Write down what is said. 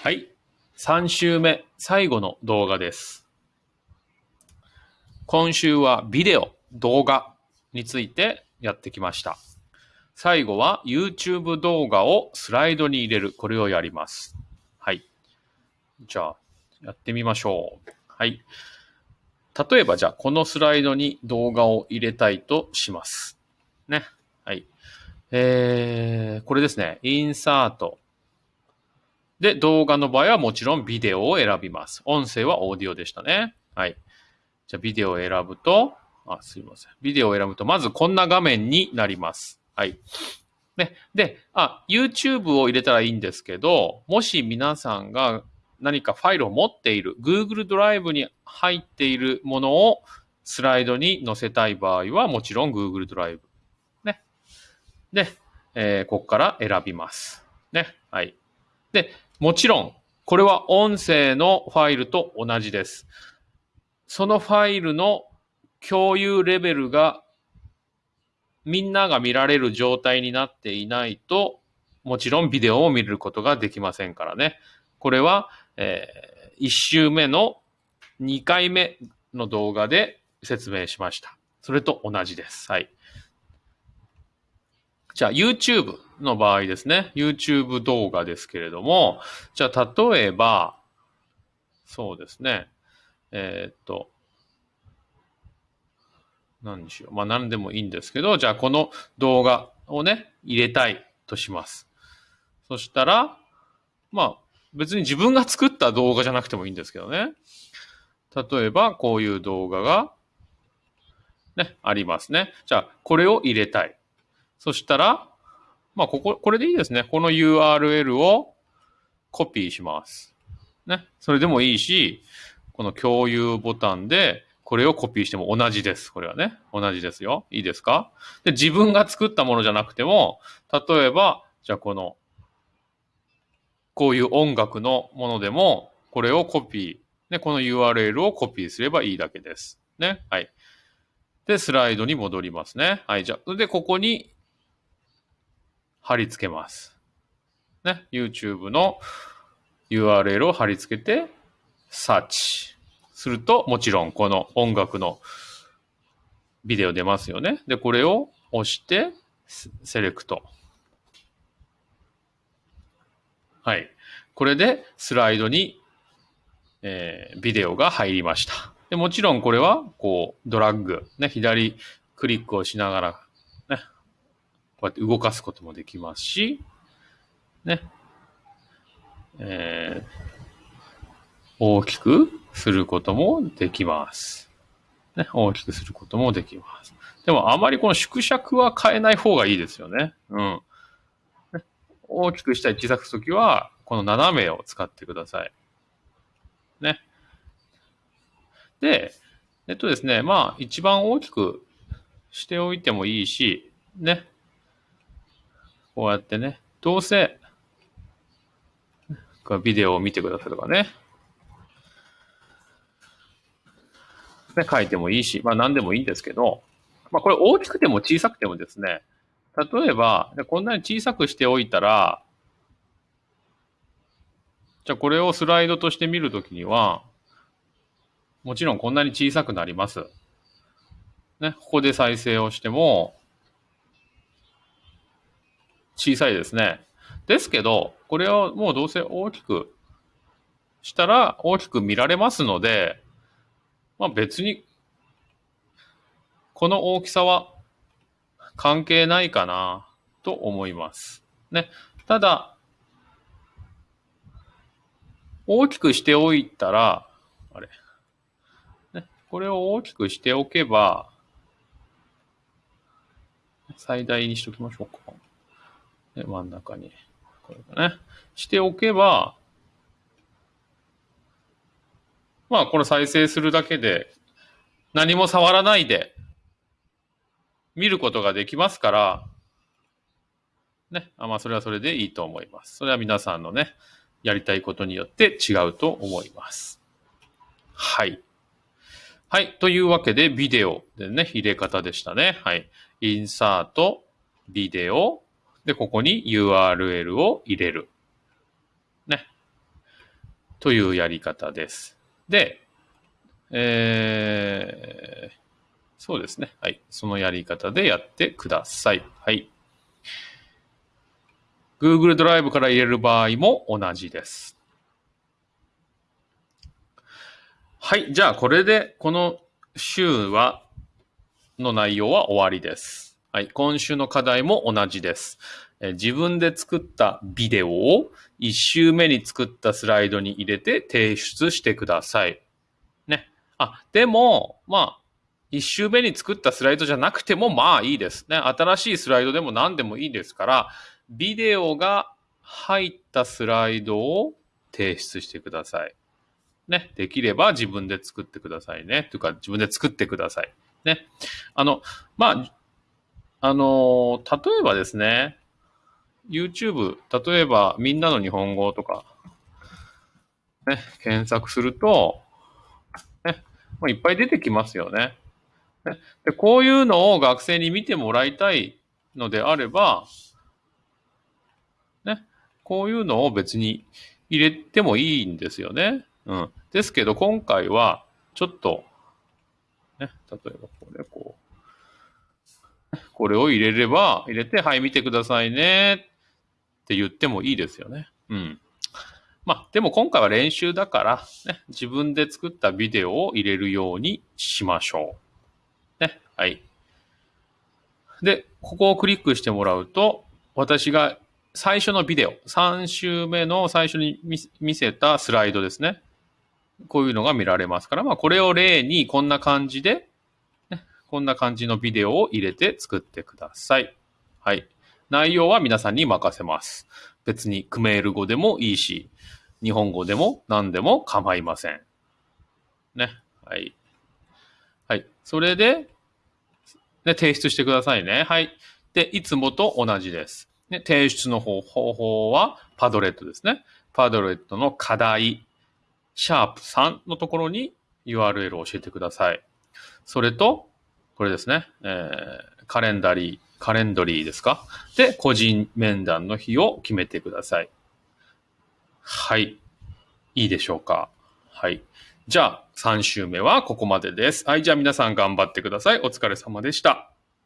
はい。3週目、最後の動画です。今週はビデオ、動画についてやってきました。最後は YouTube 動画をスライドに入れる。これをやります。はい。じゃあ、やってみましょう。はい。例えばじゃあ、このスライドに動画を入れたいとします。ね。はい。えー、これですね。インサート。で、動画の場合はもちろんビデオを選びます。音声はオーディオでしたね。はい。じゃあ、ビデオを選ぶと、あ、すいません。ビデオを選ぶと、まずこんな画面になります。はい。ね。で、あ、YouTube を入れたらいいんですけど、もし皆さんが何かファイルを持っている、Google ドライブに入っているものをスライドに載せたい場合は、もちろん Google ドライブ。ね。で、えーここから選びます。ね。はい。で、もちろん、これは音声のファイルと同じです。そのファイルの共有レベルがみんなが見られる状態になっていないと、もちろんビデオを見ることができませんからね。これは、え1週目の2回目の動画で説明しました。それと同じです。はい。じゃあ YouTube の場合ですね。YouTube 動画ですけれども、じゃあ例えば、そうですね。えーっと、何にしよう。まあ何でもいいんですけど、じゃあこの動画をね、入れたいとします。そしたら、まあ別に自分が作った動画じゃなくてもいいんですけどね。例えばこういう動画が、ね、ありますね。じゃあこれを入れたい。そしたら、まあここ、これでいいですね。この URL をコピーします。ね。それでもいいし、この共有ボタンで、これをコピーしても同じです。これはね。同じですよ。いいですか？で、自分が作ったものじゃなくても、例えば、じゃあこの、こういう音楽のものでも、これをコピー、ね、この URL をコピーすればいいだけです。ね。はい。で、スライドに戻りますね。はい。じゃあ、で、ここに貼り付けます。ね。YouTube の URL を貼り付けて、サーチ。すると、もちろんこの音楽のビデオ出ますよね。で、これを押して、セレクト。はい。これでスライドに、えービデオが入りました。で、もちろんこれは、こう、ドラッグ、ね、左クリックをしながら、ね、こうやって動かすこともできますし、ね、えー大きくすることもできます。ね、大きくすることもできます。でもあまりこの縮尺は変えない方がいいですよね。うん。ね大きくしたり小さくするときは、この斜めを使ってください。ね。で、えっとですね、まあ一番大きくしておいてもいいし、ね。こうやってね、どうせ、ビデオを見てくださいとかね。ね、書いてもいいし、まあ何でもいいんですけど、まあこれ大きくても小さくてもですね、例えば、こんなに小さくしておいたら、じゃあこれをスライドとして見るときには、もちろんこんなに小さくなります。ね、ここで再生をしても、小さいですね。ですけど、これをもうどうせ大きくしたら大きく見られますので、まあ別に、この大きさは関係ないかなと思います。ね。ただ、大きくしておいたら、あれ。ね。これを大きくしておけば、最大にしときましょうか。真ん中に。これだね。しておけば、まあ、これ再生するだけで、何も触らないで、見ることができますから、ね。あまあ、それはそれでいいと思います。それは皆さんのね、やりたいことによって違うと思います。はい。はい。というわけで、ビデオでね、入れ方でしたね。はい。インサート、ビデオ、で、ここに URL を入れる。ね。というやり方です。で、えー、そうですね。はい。そのやり方でやってください。はい。Google ドライブから入れる場合も同じです。はい。じゃあ、これで、この週は、の内容は終わりです。はい。今週の課題も同じです。自分で作ったビデオを1週目に作ったスライドに入れて提出してください。ね。あ、でも、まあ、1週目に作ったスライドじゃなくてもまあいいですね。新しいスライドでも何でもいいですから、ビデオが入ったスライドを提出してください。ね。できれば自分で作ってくださいね。というか、自分で作ってください。ね。あの、まあ、あの、例えばですね、YouTube、例えばみんなの日本語とか、ね、検索すると、ね、まあ、いっぱい出てきますよね。ねで。こういうのを学生に見てもらいたいのであれば、ね、こういうのを別に入れてもいいんですよね。うん。ですけど今回はちょっと、ね、例えばこれこう、これを入れれば、入れて、はい、見てくださいねって言ってもいいですよね。うん。まあ、でも今回は練習だから、ね、自分で作ったビデオを入れるようにしましょう。ね、はい。で、ここをクリックしてもらうと、私が最初のビデオ、3週目の最初に見せたスライドですね。こういうのが見られますから、まあ、これを例にこんな感じで、こんな感じのビデオを入れて作ってください。はい。内容は皆さんに任せます。別にクメール語でもいいし、日本語でも何でも構いません。ね。はい。はい。それで、ね、提出してくださいね。はい。で、いつもと同じです。ね、提出の方方法はパドレットですね。パドレットの課題、シャープ3のところに URL を教えてください。それと、これですね。えー、カレンダリー、カレンドリーですか？で、個人面談の日を決めてください。はい。いいでしょうか？はい。じゃあ、3週目はここまでです。はい。じゃあ皆さん頑張ってください。お疲れ様でした。